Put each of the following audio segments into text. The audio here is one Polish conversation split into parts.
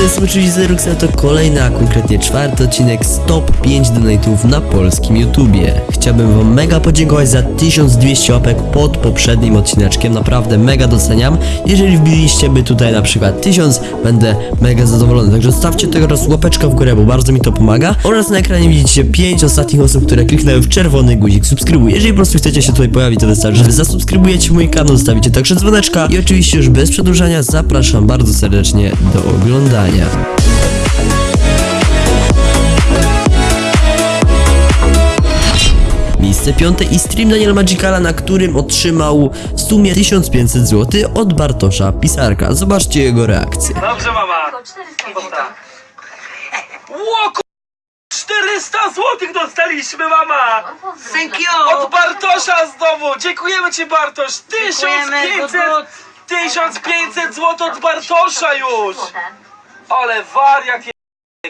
jest oczywiście Zeruxa, to kolejny, a konkretnie czwarty odcinek z top 5 donate'ów na polskim YouTubie. Chciałbym wam mega podziękować za 1200 łapek pod poprzednim odcineczkiem, naprawdę mega doceniam. Jeżeli wbiliście by tutaj na przykład 1000, będę mega zadowolony, także stawcie teraz łapeczkę w górę, bo bardzo mi to pomaga. Oraz na ekranie widzicie 5 ostatnich osób, które kliknęły w czerwony guzik subskrybuj. Jeżeli po prostu chcecie się tutaj pojawić, to wystarczy, że zasubskrybujecie mój kanał, zostawicie także dzwoneczka i oczywiście już bez przedłużania zapraszam bardzo serdecznie do oglądania. Miejsce piąte i stream Daniel Magicala, na którym otrzymał w sumie 1500 zł od Bartosza Pisarka. Zobaczcie jego reakcję. Dobrze, mama. Tylko 400 zł. Dobra. Ło, ku- 400 złotych dostaliśmy, mama! Thank Od Bartosza znowu! Dziękujemy ci, Bartosz! Dziękujemy, 1500! good, good. 1500 zł od Bartosza już! Ale wariat je...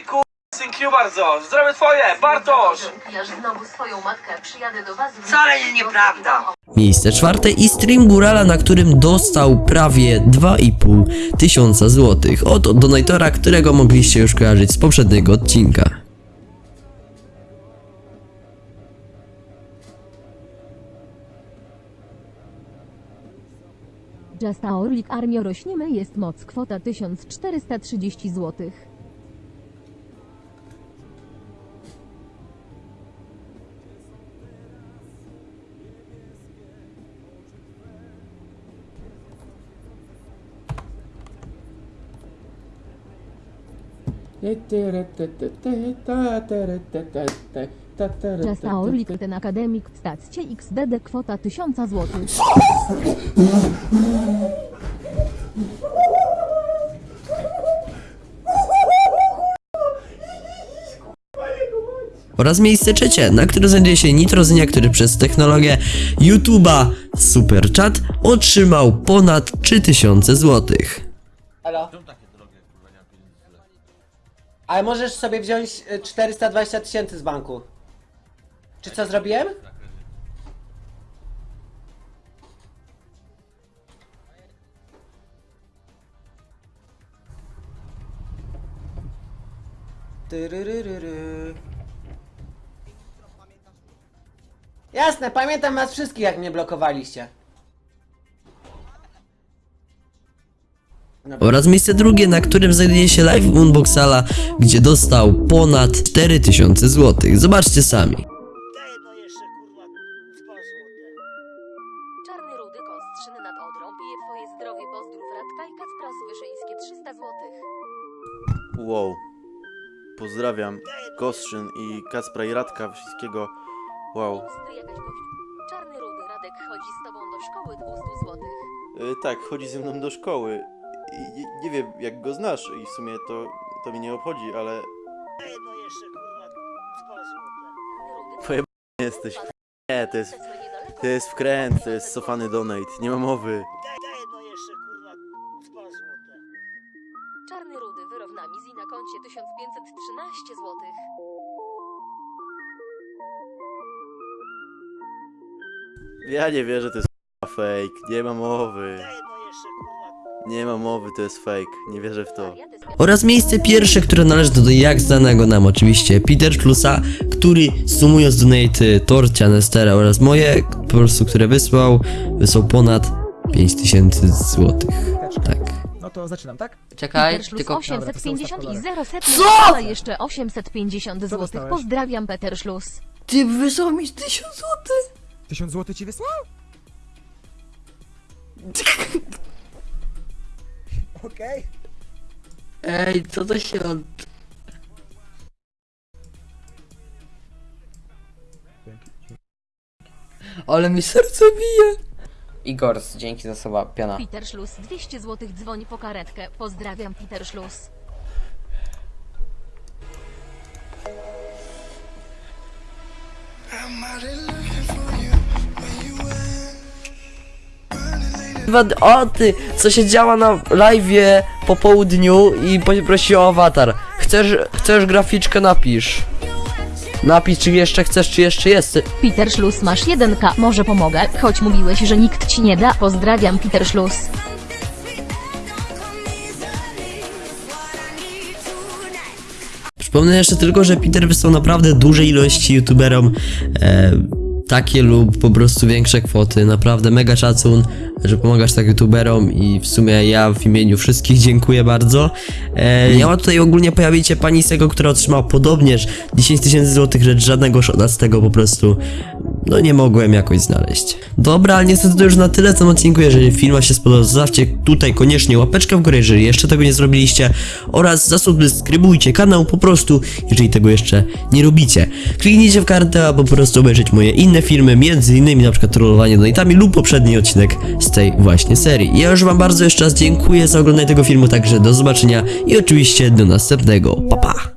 Kur... Thank you bardzo! Zdrowie twoje, Bartosz! Ja znowu swoją matkę przyjadę do was. Wcale nieprawda. Miejsce czwarte i stream Górala, na którym dostał prawie 2,5 tysiąca złotych od donatora, którego mogliście już kojarzyć z poprzedniego odcinka. Just Orlik Armio rośniemy jest moc kwota 1430 zł. Just a Orlik ten akademik stacje XDD kwota 1000 zł. Oraz miejsce trzecie, na którym znajduje się Nitrozynia, który przez technologię YouTube'a Super Chat otrzymał ponad 3000 złotych. Halo? Ale możesz sobie wziąć y, 420 tysięcy z banku. Czy co zrobiłem? Tyryryryry. Jasne, pamiętam was wszystkich jak mnie blokowaliście. Oraz miejsce drugie, na którym znajduje się Live Unboxala, gdzie dostał ponad 4000 złotych. Zobaczcie sami. Pozdrów Radka i Kacpra Słyszyńskie 300 zł. Wow. Pozdrawiam Kostrzyn i Kacpra i Radka wszystkiego. Wow. Czarny rudy Radek chodzi z tobą do szkoły 200 zł. Y, tak, chodzi ze mną do szkoły. I, nie- nie wiem jak go znasz i w sumie to, to mnie nie obchodzi, ale Twoje jesteś. Nie, to jest, to jest wkręt, to jest cofany donate, nie ma mowy. Ja nie wierzę, to jest fake, nie ma mowy. Nie ma mowy, to jest fake, nie wierzę w to. Oraz miejsce pierwsze, które należy do jak znanego nam oczywiście Peter Schlusa, który sumując donaty Torcia, Nestera oraz moje, po prostu które wysłał, wysłał ponad 5000 złotych. Tak. No to zaczynam, tak? Czekaj, Peter tylko 850 i 0 set Co? ale jeszcze 850 zł. dostałeś? Pozdrawiam Peter Szlus. ty wysłał mi 1000 zł. Tysiąc złotych ci wysłał? Okej. Ej, co to się od... Ale mi serce bije. Igor, dzięki za słowa, piana. Peter Szlus 200 zł dzwoni po karetkę. Pozdrawiam Peter Szlus. O ty, co się działa na live'ie po południu i poprosiła o awatar. Chcesz, chcesz graficzkę, napisz. Napisz, czy jeszcze chcesz, czy jeszcze jest. Peter Szlus masz 1k, może pomogę, choć mówiłeś, że nikt ci nie da. Pozdrawiam Peter Szlus. Wspomnę jeszcze tylko, że Peter wysłał naprawdę duże ilości youtuberom e, takie lub po prostu większe kwoty. Naprawdę mega szacun, że pomagasz tak youtuberom i w sumie ja w imieniu wszystkich dziękuję bardzo. E, miała tutaj ogólnie pojawić się pani Sego, która otrzymała podobnież 10 tysięcy złotych, lecz żadnego szota z tego po prostu no nie mogłem jakoś znaleźć. Dobra, ale niestety to już na tyle w tym odcinku. Jeżeli film się spodobał, zostawcie tutaj koniecznie łapeczkę w górę, jeżeli jeszcze tego nie zrobiliście oraz zasubskrybujcie kanał po prostu, jeżeli tego jeszcze nie robicie. Kliknijcie w kartę, aby po prostu obejrzeć moje inne filmy, między innymi na przykład trollowanie donatami lub poprzedni odcinek z tej właśnie serii. Ja już wam bardzo jeszcze raz dziękuję za oglądanie tego filmu, także do zobaczenia i oczywiście do następnego. Pa pa!